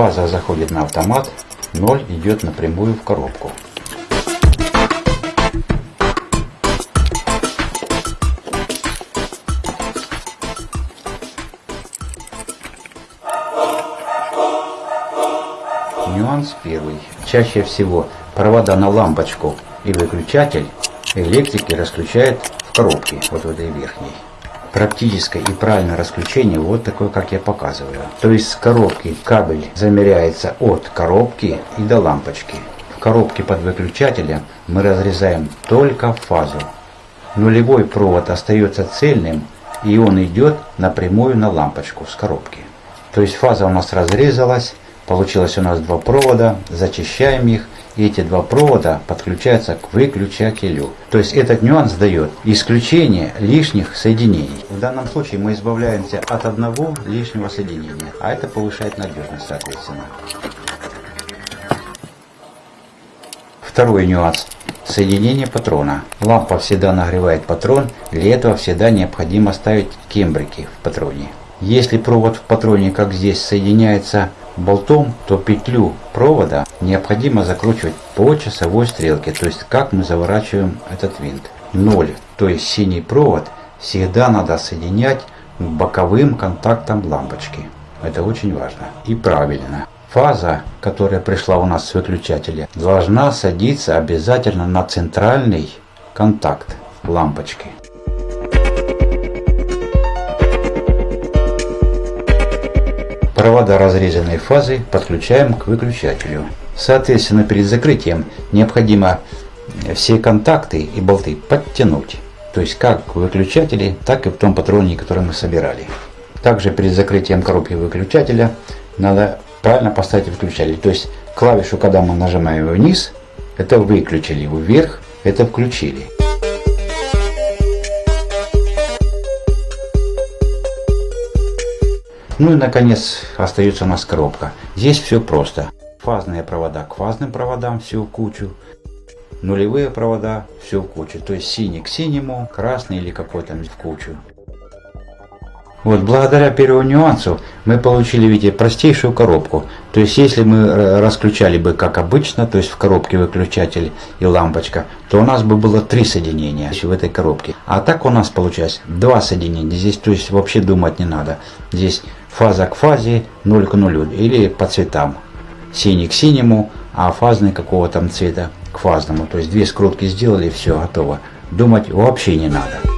Фаза заходит на автомат, 0 идет напрямую в коробку. Нюанс первый. Чаще всего провода на лампочку и выключатель электрики расключают в коробке, вот в этой верхней. Практическое и правильное расключение вот такое, как я показываю. То есть с коробки кабель замеряется от коробки и до лампочки. В коробке под выключателем мы разрезаем только фазу. Нулевой провод остается цельным и он идет напрямую на лампочку с коробки. То есть фаза у нас разрезалась, получилось у нас два провода, зачищаем их эти два провода подключаются к выключателю. То есть этот нюанс дает исключение лишних соединений. В данном случае мы избавляемся от одного лишнего соединения, а это повышает надежность соответственно. Второй нюанс. Соединение патрона. Лампа всегда нагревает патрон, для этого всегда необходимо ставить кембрики в патроне. Если провод в патроне, как здесь, соединяется болтом, то петлю провода необходимо закручивать по часовой стрелке, то есть как мы заворачиваем этот винт. 0, то есть синий провод всегда надо соединять к боковым контактам лампочки. Это очень важно и правильно. Фаза, которая пришла у нас с выключателя, должна садиться обязательно на центральный контакт лампочки. Провода разрезанной фазы подключаем к выключателю. Соответственно, перед закрытием необходимо все контакты и болты подтянуть. То есть как в выключателе, так и в том патроне, который мы собирали. Также перед закрытием коробки выключателя надо правильно поставить выключатель. То есть клавишу, когда мы нажимаем вниз, это выключили, вверх это включили. Ну и наконец остается у нас коробка. Здесь все просто. Фазные провода к фазным проводам все в кучу. Нулевые провода все в кучу. То есть синий к синему, красный или какой-то в кучу. Вот, благодаря первому нюансу мы получили, видите, простейшую коробку. То есть, если мы расключали бы как обычно, то есть в коробке выключатель и лампочка, то у нас бы было три соединения в этой коробке. А так у нас получается два соединения. Здесь, то есть, вообще думать не надо. Здесь фаза к фазе, 0 к нулю или по цветам. Синий к синему, а фазный какого там цвета к фазному. То есть, две скрутки сделали, все, готово. Думать вообще не надо.